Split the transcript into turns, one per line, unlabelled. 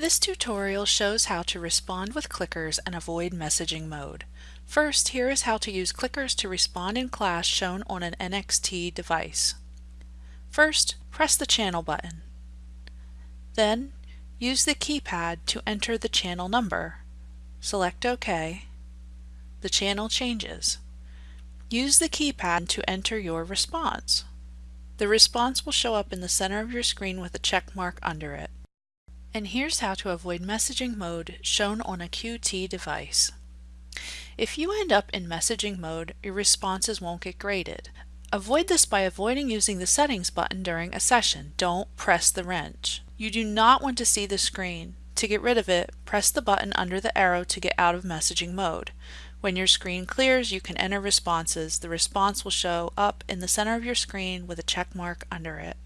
This tutorial shows how to respond with clickers and avoid messaging mode. First, here is how to use clickers to respond in class shown on an NXT device. First, press the channel button. Then, use the keypad to enter the channel number. Select OK. The channel changes. Use the keypad to enter your response. The response will show up in the center of your screen with a check mark under it. And here's how to avoid messaging mode shown on a QT device. If you end up in messaging mode, your responses won't get graded. Avoid this by avoiding using the settings button during a session. Don't press the wrench. You do not want to see the screen. To get rid of it, press the button under the arrow to get out of messaging mode. When your screen clears, you can enter responses. The response will show up in the center of your screen with a check mark under it.